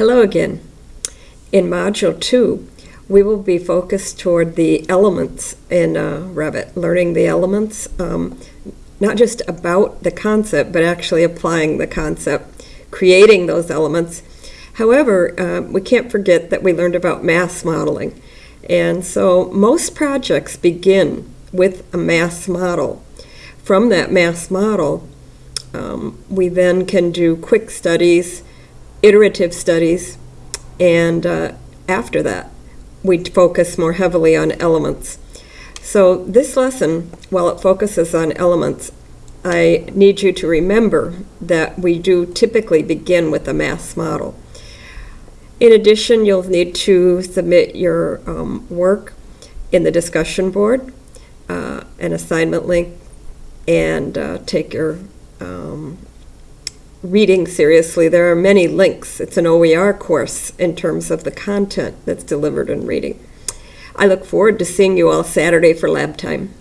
Hello again. In Module 2, we will be focused toward the elements in uh, Revit, learning the elements, um, not just about the concept, but actually applying the concept, creating those elements. However, uh, we can't forget that we learned about mass modeling. And so most projects begin with a mass model. From that mass model, um, we then can do quick studies, iterative studies, and uh, after that, we focus more heavily on elements. So this lesson, while it focuses on elements, I need you to remember that we do typically begin with a mass model. In addition, you'll need to submit your um, work in the discussion board, uh, an assignment link, and uh, take your um, reading seriously. There are many links. It's an OER course in terms of the content that's delivered in reading. I look forward to seeing you all Saturday for lab time.